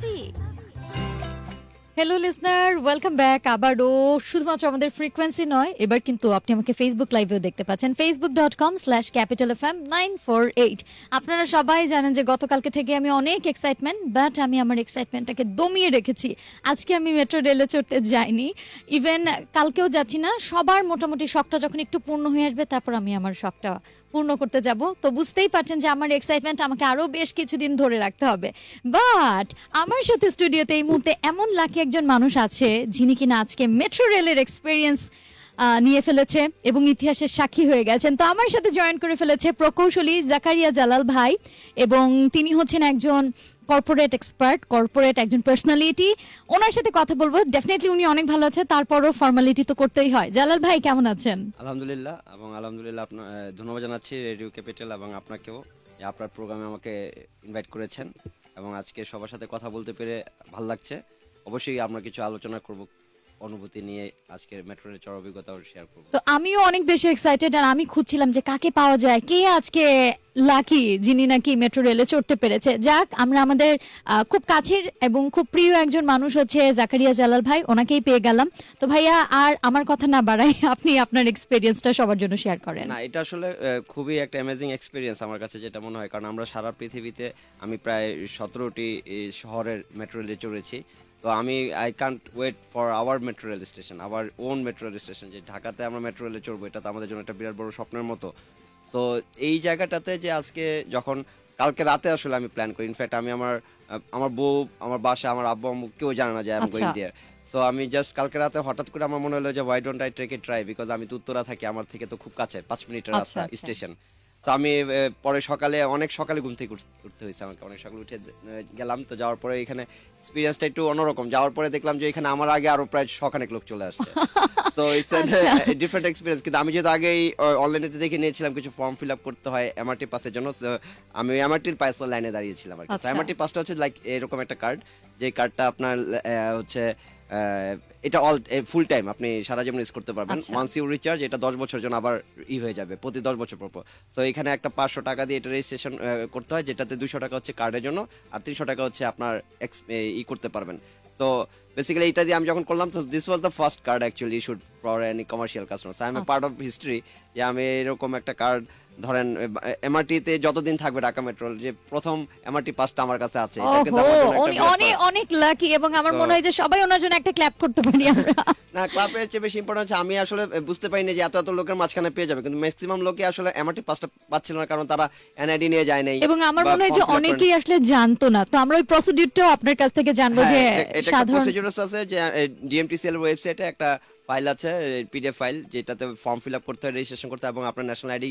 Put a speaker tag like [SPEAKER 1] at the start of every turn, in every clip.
[SPEAKER 1] ভাবি
[SPEAKER 2] hello listener welcome back আবারও শুধুমাত্র আমাদের ফ্রিকোয়েন্সি নয়, এবার কিন্তু আপনি আমাকে ফেসবুক লাইভেও দেখতে পাচ্ছেন। Facebook dot com slash capital F M nine four eight আপনারা সবাই জানেন যে গতকালকে থেকে আমি অনেক এক্সাইটমেন্ট বাট আমি আমার এক্সাইটমেন্টটাকে দমিয়ে রেখেছি। আজকে আমি মেট্রো রেলে চড়তে যাইনি। ইভেন কালকেও যাচ্ছি না, সবার মোটামুটি শখটা যখন একটু পূর্ণ হয়ে আসবে, তারপর আমি আমার শখটা পূর্ণ করতে যাব। তো বুঝতেই পারছেন যে আমার এক্সাইটমেন্ট আমাকে আরও বেশ কিছুদিন ধরে রাখতে হবে। বাট আমার সাথে স্টুডিওতে এই মুহূর্তে এমন লাখে একজন মানুষ আছে, যিনি কিনা আজকে মেট্রো রেলের এক্সপিরিয়েন্স নিয়ে ফেলেছে এবং ইতিহাসের সাক্ষী হয়ে গেছেন। তো আমার সাথে জয়েন করে ফেলেছে প্রকৌশলী জাকারিয়া জালাল ভাই এবং তিনি হচ্ছেন একজন কর্পোরেট এক্সপার্ট কর্পোরেট একজন পার্সোনালিটি ওনার সাথে কথা বলব। ডেফিনেটলি উনি অনেক ভালো আছে, তারপরও ফর্মালিটি তো করতেই হয়। জালাল ভাই, কেমন আছেন?
[SPEAKER 3] আলহামদুলিল্লাহ, এবং আলহামদুলিল্লাহ আপনার ধন্যবাদ জানাচ্ছি রেডিও ক্যাপিটাল এবং আপনাকেও। আপনার প্রোগ্রামে আমাকে ইনভাইট করেছেন, এবং আজকে সবার সাথে কথা বলতে পেরে ভালো লাগছে। অবশ্যই আমরা কিছু আলোচনা করব। অনুভূতি নিয়ে আজকের মেট্রোর চর অভিজ্ঞতাও শেয়ার করব।
[SPEAKER 2] তো আমিও অনেক বেশি এক্সাইটেড আর আমি খুঁজছিলাম যে কাকে পাওয়া যায় কে আজকে লাকি যিনি নাকি মেট্রো রেলে চড়তে পেরেছে। যাক আমরা আমাদের খুব কাছের এবং খুব প্রিয় একজন মানুষ হচ্ছে জাকারিয়া জালাল ভাই ওনাকেই পেয়ে গেলাম। তো ভাইয়া আর আমার কথা না বাড়াই আপনি আপনার এক্সপিরিয়েন্সটা সবার জন্য শেয়ার করেন।
[SPEAKER 3] না এটা আসলে খুবই একটা অ্যামেজিং এক্সপিরিয়েন্স আমার কাছে যেটা মনে হয় কারণ আমরা সারা পৃথিবীতে আমি প্রায় সতেরোটি শহরের মেট্রো রেলে চড়েছি। তো আমি I can't wait for our metro rail station our own metro rail station যে ঢাকাতে আমরা মেট্রো রেলে চড়বো এটা তো আমাদের জন্য একটা বিরাট বড় স্বপ্নের মতো। সো এই জায়গাটাতে যে আজকে যখন কালকে রাতে আসলে আমি প্ল্যান করি। ইনফ্যাক্ট আমি আমার আমার বউ আমার বাসা আমার আব্বু আম্মু কেউ জানে না যে আমি গোয়িং
[SPEAKER 2] আচ্ছা।
[SPEAKER 3] দেয়ার সো আমি জাস্ট কালকে রাতে হঠাৎ করে আমার মনে হলো যে why don't I take a try because আমি তো উত্তরা থাকি আমার থেকে তো খুব কাছে পাঁচ মিনিটের
[SPEAKER 2] আচ্ছা,
[SPEAKER 3] রাস্তা
[SPEAKER 2] আচ্ছা।
[SPEAKER 3] স্টেশন তো আমি পরে সকালে অনেক সকালে ঘুম থেকে উঠতে হয়েছে আমাকে। অনেক সকালে উঠে গেলাম। তো যাওয়ার পরে এখানে এক্সপিরিয়েন্সটা একটু অন্যরকম। যাওয়ার পরে দেখলাম যে এখানে আমার আগে আরও প্রায় শখানেক লোক চলে আসছে। সো ইটস
[SPEAKER 2] আচ্ছা।
[SPEAKER 3] ডিফারেন্ট এক্সপিরিয়েন্স কিন্তু আমি যেহেতু আগেই অনলাইনে দেখে নিয়েছিলাম কিছু ফর্ম ফিল আপ করতে হয় এমআরটি পাসের জন্য। আমি এমআরটির পাস লাইনে দাঁড়িয়েছিলাম আর কি।
[SPEAKER 2] আচ্ছা।
[SPEAKER 3] এমআরটি পাসটা হচ্ছে লাইক এরকম একটা কার্ড যে কার্ডটা আপনার হচ্ছে এটা অল ফুল টাইম আপনি সারা জীবন ইউজ করতে পারবেন। ওয়ান্স ইউ রিচার্জ এটা দশ বছর জন্য আবার ই হয়ে যাবে প্রতি দশ বছর পর তো এখানে একটা পাঁচশো টাকা দিয়ে এটা রেজিস্ট্রেশন করতে হয় যেটাতে দুশো টাকা হচ্ছে কার্ডের জন্য আর তিনশো টাকা হচ্ছে আপনার এ, ই করতে পারবেন সো বেসিক্যালি এটা দিয়ে আমি যখন করলাম তো this was the first card actually issued for any commercial customer I am
[SPEAKER 2] আচ্ছা।
[SPEAKER 3] পার্ট অফ হিস্ট্রি যে আমি এরকম একটা কার্ড ধরেন এমআরটিতে যতদিন থাকবে ঢাকা মেট্রোল যে প্রথম এমআরটি পাসটা আমার কাছে আছে এটা কিন্তু আমার জন্য
[SPEAKER 2] উনি অনেক অনেক লাকি এবং আমার মনে হয় যে সবাই ওনার জন্য একটা ক্ল্যাপ করতে পারি আমরা
[SPEAKER 3] না ক্লাবের চেয়ে বেশি ইম্পর্টেন্ট হচ্ছে আমি আসলে বুঝতে পারিনি যে এত এত লোকের মাঝখানে পেয়ে যাবে কিন্তু ম্যাক্সিমাম লোকে আসলে এমআরটি পাসটা পাচ্ছিল না কারণ তারা এনআইডি নিয়ে যায় নাই
[SPEAKER 2] এবং আমার মনে হয় যে। অনেকেই আসলে জানতো না তো আমরা ওই প্রসিডিউরটাও আপনার কাছ থেকে জানব যে
[SPEAKER 3] হ্যাঁ, একটা
[SPEAKER 2] সাধারণ
[SPEAKER 3] প্রসিডিউরস আছে যে ডিএমটিসিএল ওয়েবসাইটে একটা ফাইল আছে পিডিএফ ফাইল যেটাতে ফর্ম ফিল আপ করতে হয় রেজিস্ট্রেশন করতে হয় এবং আপনার ন্যাশনাল আইডি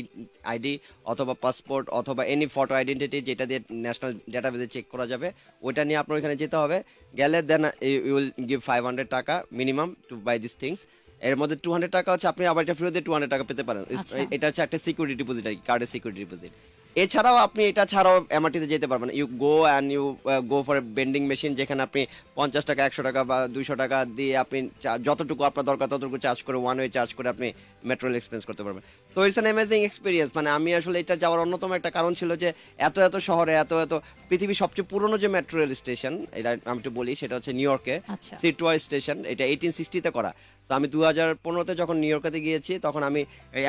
[SPEAKER 3] আইডি অথবা পাসপোর্ট অথবা এনি ফটো আইডেন্টিটি যেটা দিয়ে ন্যাশনাল ডাটাবেসে চেক করা যাবে ওইটা নিয়ে আপনার ওইখানে যেতে হবে। গেলে then you will give five hundred taka minimum to buy this things এর মধ্যে টু হান্ড্রেড টাকা হচ্ছে আপনি আবার এটা ফেরত দিয়ে টু হান্ড্রেড টাকা পেতে পারেন।
[SPEAKER 2] আচ্ছা।
[SPEAKER 3] এটা হচ্ছে একটা সিকিউরিটি ডিপোজিট আর কি কার্ডের সিকিউরিটি ডিপোজিট এছাড়াও আপনি এটা ছাড়াও এমআরটিতে যেতে পারবেন। You go and you go for vending machine যেখানে আপনি পঞ্চাশ টাকা একশো টাকা বা দুইশো টাকা দিয়ে আপনি যতটুকু আপনার দরকার ততটুকু চার্জ করে ওয়ান ওয়ে চার্জ করে আপনি মেট্রোল এক্সপেন্স করতে পারবেন। So it's an amazing experience মানে আমি আসলে এটা যাওয়ার অন্যতম একটা কারণ ছিল যে এত এত শহরে এত এত পৃথিবীর সবচেয়ে পুরনো যে মেট্রো রেল স্টেশন এটা আমি একটু বলি সেটা হচ্ছে নিউ ইয়র্কে। সিটওয়ার স্টেশন এটা এইটিন সিক্সটিতে করা। তো আমি দু হাজার পনেরোতে যখন নিউ ইয়র্কেতে গিয়েছি তখন আমি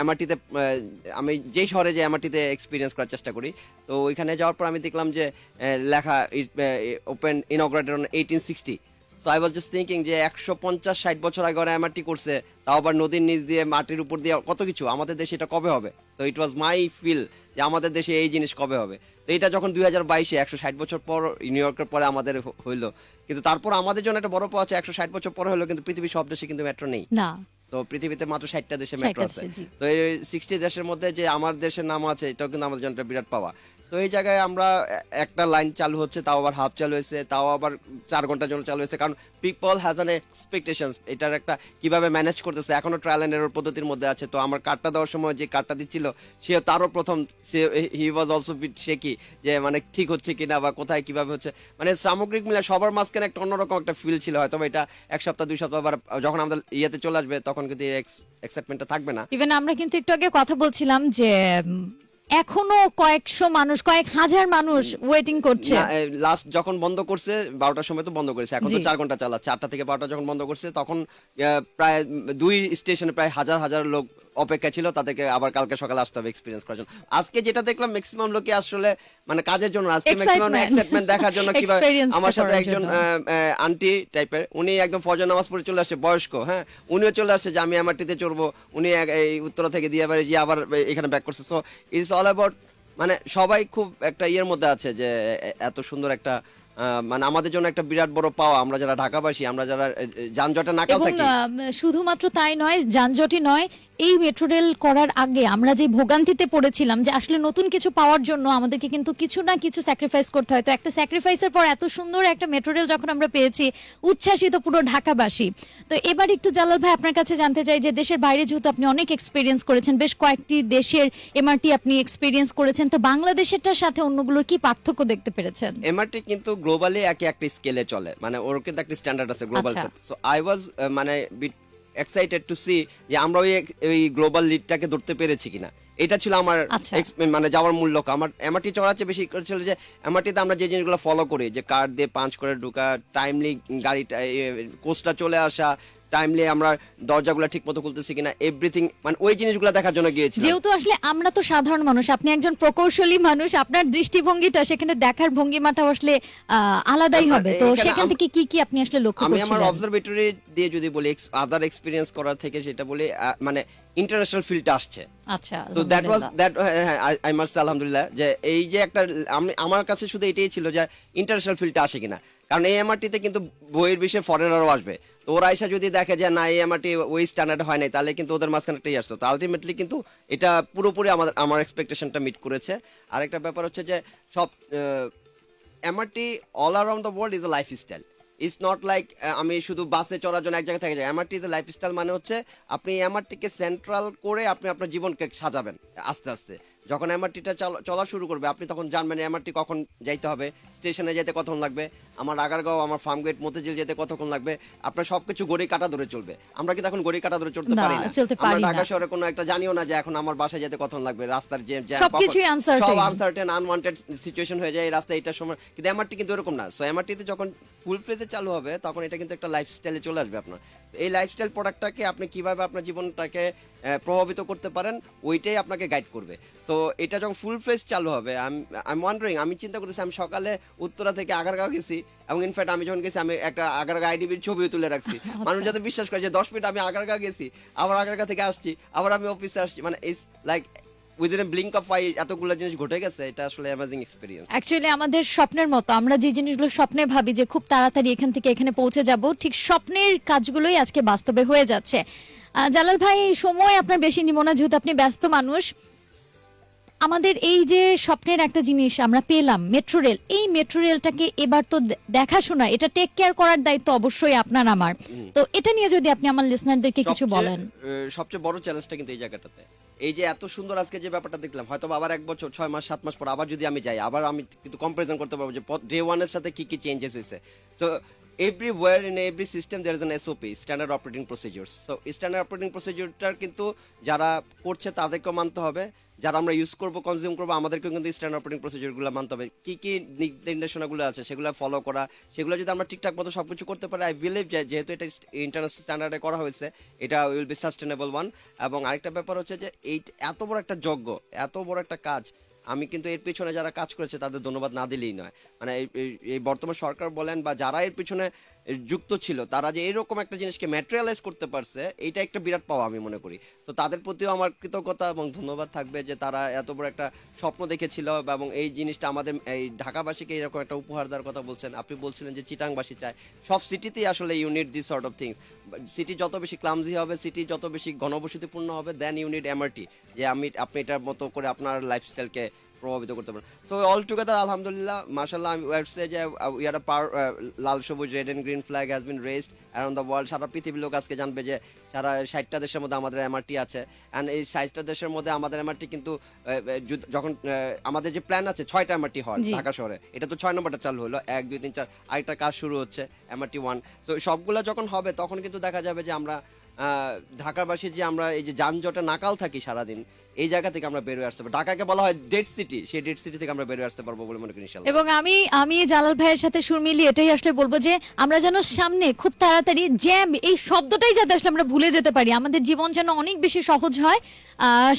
[SPEAKER 3] এমআরটিতে আমি যেই শহরে যে এমআরটিতে এক্সপিরিয়েন্স করার চেষ্টা করি। তো ওইখানে যাওয়ার পর আমি দেখলাম যে লেখা open inaugurated on eighteen sixty so I was just thinking যে, একশো পঞ্চাশ, ষাট বছর আগে ওরা এমআরটি করছে তাও আবার নদীর নিচ দিয়ে মাটির উপর দিয়ে কত কিছু? আমাদের দেশে এটা কবে হবে? So it was my feel যে আমাদের দেশে এই জিনিস কবে হবে? তো এটা যখন দুই হাজার বাইশে একশো ষাট বছর পর নিউ ইয়র্কের পরে আমাদের হইল। কিন্তু তারপর আমাদের জন্য একটা বড় পাওয়া আছে একশো ষাট বছর পরে হলো কিন্তু পৃথিবীর সব দেশে কিন্তু মেট্রো নেই।
[SPEAKER 2] না।
[SPEAKER 3] তো পৃথিবীতে মাত্র ষাটটা দেশে মেট্রো আছে। তো এই সিক্সটি দেশের মধ্যে যে আমার দেশের নাম আছে এটাও কিন্তু আমাদের জন্য একটা বিরাট পাওয়া। তো এই জায়গায় আমরা একটা লাইন চালু হচ্ছে তাও আবার হাফ চালু হয়েছে তাও আবার চার ঘণ্টার জন্য চালু হয়েছে। কারণ পিপল হ্যাজ অ্যান এক্সপেকটেশনস এটার একটা কীভাবে ম্যানেজ করতেছে, এখনও ট্রায়াল অ্যান্ড এরর পদ্ধতির মধ্যে আছে। তো আমার কার্ডটা দেওয়ার সময় যে কার্ডটা দিচ্ছিল সে তারও প্রথম, সে হি ওয়াজ অলসো বিট শেকি যে মানে ঠিক হচ্ছে কিনা বা কোথায় কীভাবে হচ্ছে। মানে সামগ্রিক মিলে সবার মাঝখানে একটা অন্যরকম একটা ফিল ছিল, হয়তো এটা এক সপ্তাহ, দুই সপ্তাহ বা যখন আমাদের ইয়েতে চলে আসবে, তখন কিন্তু এক্সাইটমেন্টটা থাকবে না।
[SPEAKER 2] ইভেন আমরা কিন্তু একটু আগে কথা বলছিলাম যে এখনও কয়েকশো মানুষ কয়েক হাজার মানুষ ওয়েটিং করছে।
[SPEAKER 3] লাস্ট যখন বন্ধ করছে বারোটার সময় তো বন্ধ করেছে। এখন তো চার ঘণ্টা চালাচ্ছে। আটটা থেকে বারোটা যখন বন্ধ করছে তখন প্রায় দুই স্টেশনে প্রায় হাজার হাজার লোক অপেক্ষা ছিল তাদেরকে আবার কালকে সকালে আসতে হবে এক্সপিরিয়েন্স করার জন্য। আজকে যেটা দেখলাম ম্যাক্সিমাম লোকে আসলে মানে কাজের জন্য আজকে ম্যাক্সিমাম এক্সাইটমেন্ট দেখার জন্য কীভাবে আমার সাথে একজন আন্টি টাইপের উনি একদম ফজর নামাজ পড়ে চলে আসছে বয়স্ক হ্যাঁ? উনিও চলে আসছে যে আমি এমআরটিতে চড়বো। উনি এই উত্তরা থেকে দিয়ে বাড়ি যে আবার এখানে ব্যাক করছে। সো ইটস অল অ্যাবাউট মানে সবাই খুব একটা ইয়ের মধ্যে আছে যে এত সুন্দর একটা মানে আমাদের জন্য একটা বিরাট বড় পাওয়া। আমরা যারা ঢাকাবাসী আমরা যারা যানজটে নাকাল থাকি।
[SPEAKER 2] শুধুমাত্র তাই নয় যানজটই নয় এই মেট্রো রেল করার আগে আমরা যে ভোগান্তিতে পড়েছিলাম যে আসলে নতুন কিছু পাওয়ার জন্য আমাদেরকে কিন্তু কিছু না কিছু স্যাক্রিফাইস করতে হয়। তো একটা স্যাক্রিফাইসের পর এত সুন্দর একটা মেট্রো রেল যখন আমরা পেয়েছি উচ্ছ্বাসিত পুরো ঢাকাবাসী। তো এবার একটু জালাল ভাই আপনার কাছে জানতে চাই যে দেশের বাইরে যেহেতু আপনি অনেক এক্সপিরিয়েন্স করেছেন বেশ কয়েকটি দেশের এমআরটি আপনি এক্সপিরিয়েন্স করেছেন তো বাংলাদেশেরটার সাথে অন্যগুলোর কি পার্থক্য দেখতে পেরেছেন?
[SPEAKER 3] এমআরটি কিন্তু গ্লোবালি একে একটা স্কেলে চলে মানে ওর কিন্তু একটা স্ট্যান্ডার্ড আছে গ্লোবাল। সো আই ওয়াজ মানে বিট এক্সাইটেড টু সি যে আমরা ওই ওই গ্লোবাল লিডটাকে ধরতে পেরেছি কিনা এটা ছিল আমার
[SPEAKER 2] আচ্ছা।
[SPEAKER 3] মানে যাওয়ার মূল লক্ষ্য আমার এমআরটি চড়ার চেয়ে বেশি ছিল যে এমআরটিতে আমরা যে জিনিসগুলো ফলো করি যে কার্ড দিয়ে পাঞ্চ করে ঢুকা টাইমলি গাড়িটা কোচটা চলে আসা টাইমলি আমরা দরজাগুলো ঠিক মতো খুলতেছি কিনা এভরিথিং মানে ওই জিনিসগুলো দেখার জন্য গিয়েছিলাম।
[SPEAKER 2] যেহেতু আসলে আমরা তো সাধারণ মানুষ আপনি একজন প্রকৌশলী মানুষ আপনার দৃষ্টিভঙ্গিটা সেখানে দেখার ভঙ্গিমাটা আসলে আলাদাই হবে। তো সেখান থেকে কি কি আপনি আসলে লক্ষ্য
[SPEAKER 3] আমি আমার অবজারভেটরি দিয়ে যদি বলি আদার এক্সপিরিয়েন্স করার থেকে সেটা বলি মানে ইন্টারন্যাশনাল ফিল্ডটা আসছে।
[SPEAKER 2] আচ্ছা
[SPEAKER 3] তো that was. That I must আলহামদুলিল্লাহ যে এই যে একটা আমি আমার কাছে শুধু এটাই ছিল যে ইন্টারন্যাশনাল ফিল্ডটা আসে কিনা। কারণ এই এমআরটিতে কিন্তু বইয়ের বিষয়ে ফরেনারও আসবে। ওরা এসে যদি দেখে যে না, এই এমআরটি ওই স্ট্যান্ডার্ড হয় নাই, তাহলে কিন্তু ওদের মাঝখানে একটাই আসতো। তো আলটিমেটলি কিন্তু এটা পুরোপুরি আমাদের, আমার এক্সপেকটেশনটা মিট করেছে। আরেকটা ব্যাপার হচ্ছে যে সব MRT all around the world is a life style it's not like আমি শুধু বাসে চড়ার জন্য এক জায়গায় থেকে যাই। এমআরটি ইজ এ লাইফ স্টাইল মানে হচ্ছে আপনি এমআরটিকে সেন্ট্রাল করে আপনি আপনার জীবনকে সাজাবেন আস্তে আস্তে। যখন এমআরটিটা চলা শুরু করবে আপনি তখন জানবেন এমআরটি কখন যাইতে হবে স্টেশনে যেতে কতক্ষণ লাগবে আমার আগারগাঁও আমার ফার্ম গেট মতিঝিল যেতে কতক্ষণ লাগবে আপনার সবকিছু গড়ি কাটা ধরে চলবে। আমরা কিন্তু এখন গড়ি কাটা ধরে চলতে পারি না? আমরা ঢাকা শহরে কোনো একটা জানিও না যে এখন আমার বাসায় যেতে কতক্ষণ লাগবে রাস্তার যে। সব আনসার্টেন আনওয়ান্টেড সিচুয়েশন হয়ে যায় এই রাস্তায় এটার সময়। কিন্তু এমআরটি কিন্তু এরকম না। সো এমআরটিতে যখন ফুল ফ্লেজে চালু হবে তখন এটা কিন্তু একটা লাইফস্টাইলে চলে আসবে আপনার। এই লাইফস্টাইল প্রোডাক্টটাকে আপনি কীভাবে আপনার জীবনটাকে প্রভাবিত করতে পারেন ওইটাই আপনাকে গাইড করবে। সো এটা যখন ফুল ফ্লেজ চালু হবে আমি ওয়ান্ডারিং আমি চিন্তা করতেছি আমি সকালে উত্তরা থেকে আগারগাঁও গেছি এবং ইনফ্যাক্ট আমি যখন গেছি আমি একটা আগারগাঁও আইডিবির ছবিও তুলে রাখছি। মানুষ যাতে বিশ্বাস করে যে দশ মিনিট আমি আগারগাঁও গেছি আবার আগারগাঁও থেকে আসছি আবার আমি অফিসে আসছি মানে it's like within blink of eye এতগুলো জিনিস ঘটে গেছে এটা আসলে অ্যামাজিং এক্সপিরিয়েন্স
[SPEAKER 2] অ্যাকচুয়ালি আমাদের স্বপ্নের মতো আমরা যে জিনিসগুলো স্বপ্নে ভাবি যে খুব তাড়াতাড়ি এখান থেকে এখানে পৌঁছে যাব ঠিক স্বপ্নের কাজগুলোই আজকে বাস্তবে হয়ে যাচ্ছে। জালাল ভাই সময় আপনার বেশি নিব না যেহেতু আপনি ব্যস্ত মানুষ। আমাদের এই যে স্বপ্নের একটা জিনিস আমরা পেলাম মেট্রো রেল এই মেট্রো রেলটাকে এবার তো দেখাশোনা এটা টেক কেয়ার করার দায়িত্ব অবশ্যই আপনার আমার। তো এটা নিয়ে যদি আপনি আমার লিসনারদেরকে কিছু বলেন।
[SPEAKER 3] সবচেয়ে বড় চ্যালেঞ্জটা কিন্তু এই জায়গাটাতে। এই যে এত সুন্দর আজকে যে ব্যাপারটা দেখলাম হয়তো আবার এক বছর ছয় মাস সাত মাস পর আবার যদি আমি যাই আবার আমি কিন্তু কম্পারিজন করতে পারব যে ডে ওয়ানের সাথে কি কি চেঞ্জেস হয়েছে। So everywhere in every system there is an SOP standard operating procedures so standard operating প্রসিডিউরটার কিন্তু যারা করছে, তাদেরকেও মানতে হবে। যারা আমরা ইউজ করব কনজিউম করব, আমাদেরকেও কিন্তু স্ট্যান্ডার্ড অপারেটিং প্রসিডিউরগুলো মানতে হবে। কী কী নির্দেশনাগুলো আছে, সেগুলো ফলো করা, সেগুলো যদি আমরা ঠিকঠাক মতো সব কিছু করতে পারি আই বিলিভ যেহেতু এটা ইন্টারন্যাশনাল স্ট্যান্ডার্ডে করা হয়েছে, এটা উইল বি সাস্টেনেবল ওয়ান এবং আরেকটা ব্যাপার হচ্ছে যে, এই এত বড় একটা যজ্ঞ, এত বড় একটা কাজ আমি কিন্তু এর পিছনে যারা কাজ করেছে তাদের ধন্যবাদ না দিলেই নয়। মানে এই- বর্তমান সরকার বলেন বা যারা এর পিছনে যুক্ত ছিল, তারা যে এরকম একটা জিনিসকে ম্যাটেরিয়ালাইজ করতে পারছে, এইটা একটা বিরাট পাওয়া আমি মনে করি। তো তাদের প্রতিও আমার কৃতজ্ঞতা এবং ধন্যবাদ থাকবে যে তারা এত বড় একটা স্বপ্ন দেখেছিল এবং এই জিনিসটা আমাদের, এই ঢাকাবাসীকে এরকম একটা উপহার দেওয়ার কথা বলছেন। আপনি বলছিলেন যে চিটাংবাসী চায়। সব সিটিতেই আসলে unit this sort of things city যত বেশি ক্লামজি হবে সিটি যত বেশি ঘনবসতিপূর্ণ হবে দেন ইউনিট এমআরটি যে আমি, আপনি এটার মতো করে আপনার লাইফস্টাইলকে প্রভাবিত করতে পারে। সো অল টুগেদার আলহামদুলিল্লাহ মার্শাল্লাহ আমি ওয়েবসাইট যে উই আর পাওয়ার লাল সবুজ red and green flag has been raised around the world সারা পৃথিবীর লোক আজকে জানবে যে সারা ষাটটা দেশের মধ্যে আমাদের এমআরটি আছে। অ্যান্ড এই ষাটটা দেশের মধ্যে আমাদের এমআরটি কিন্তু যখন আমাদের যে প্ল্যান আছে ছয়টা এমআরটি
[SPEAKER 2] জি।
[SPEAKER 3] ঢাকা শহরে। এটা তো ছয় নম্বরটা চালু হলো। এক দুই তিন চার আরেকটা কাজ শুরু হচ্ছে এমআরটি ওয়ান তো সবগুলো যখন হবে তখন কিন্তু দেখা যাবে যে আমরা আহ, ঢাকাবাসী যে আমরা এই যে যানজটে নাকাল থাকি সারাদিন এই জায়গা থেকে আমরা বেরোয় আসতে পারব। ঢাকাকে বলা হয় ডেড সিটি সেই ডেড সিটি থেকে আমরা বেরোয় আসতে পারব বলে মনে করি
[SPEAKER 2] এবং আমি আমি জালাল ভাইয়ের সাথে সুর মিলিয়ে এটাই আসলে বলব যে আমরা যেন সামনে খুব তাড়াতাড়ি জ্যাম এই শব্দটাই যাতে আসলে আমরা ভুলে যেতে পারি। আমাদের জীবন যেন অনেক বেশি সহজ হয়।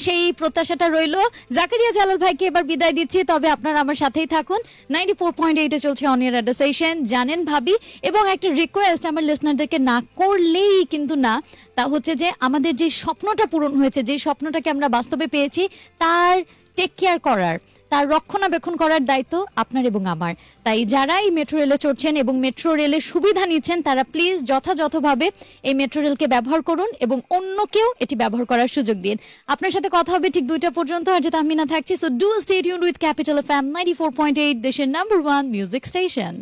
[SPEAKER 2] সেই প্রত্যাশাটা রইল। জাকারিয়া জালাল ভাইকে এবার বিদায় দিচ্ছি। তবে আপনারা আমার সাথেই থাকুন। নাইনটি ফোর পয়েন্ট এইটে চলছে অনিয়ার অ্যাডাসেশন জানেন ভাবি এবং একটা রিকোয়েস্ট আমার লিসনারদেরকে না করলেই কিন্তু না। তা হচ্ছে যে আমাদের যে স্বপ্নটা পূরণ হয়েছে, যে স্বপ্নটাকে আমরা বাস্তবে পেয়েছি, তার টেক কেয়ার করার, তার রক্ষণাবেক্ষণ করার দায়িত্ব আপনার এবং আমার। তাই যারা এই মেট্রো রেলে চড়ছেন এবং মেট্রো রেলের সুবিধা নিচ্ছেন, তারা প্লিজ যথাযথভাবে এই মেট্রো রেলকে ব্যবহার করুন এবং অন্যকেও এটি ব্যবহার করার সুযোগ দিন। আপনার সাথে কথা হবে ঠিক দুইটা পর্যন্ত, আর যেটা আমি না থাকছি so do stadium with capital F M ninety four point eight দেশের নাম্বার ওয়ান মিউজিক স্টেশন